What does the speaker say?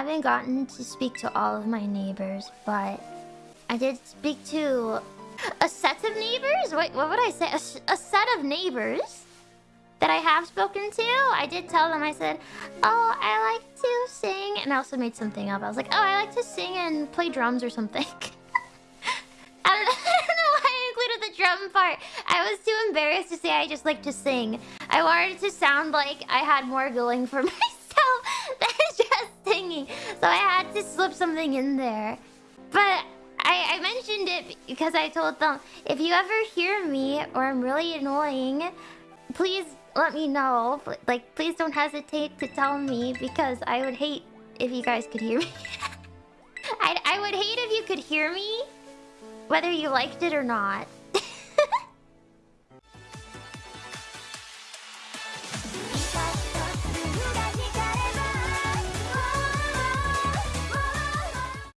haven't gotten to speak to all of my neighbors, but I did speak to a set of neighbors? Wait, what would I say? A, a set of neighbors that I have spoken to. I did tell them, I said, oh, I like to sing. And I also made something up. I was like, oh, I like to sing and play drums or something. I, don't know, why I included the drum part. I was too embarrassed to say I just like to sing. I wanted it to sound like I had more going for myself. So I had to slip something in there. But I, I mentioned it because I told them, if you ever hear me or I'm really annoying, please let me know. Like, please don't hesitate to tell me because I would hate if you guys could hear me. I, I would hate if you could hear me, whether you liked it or not.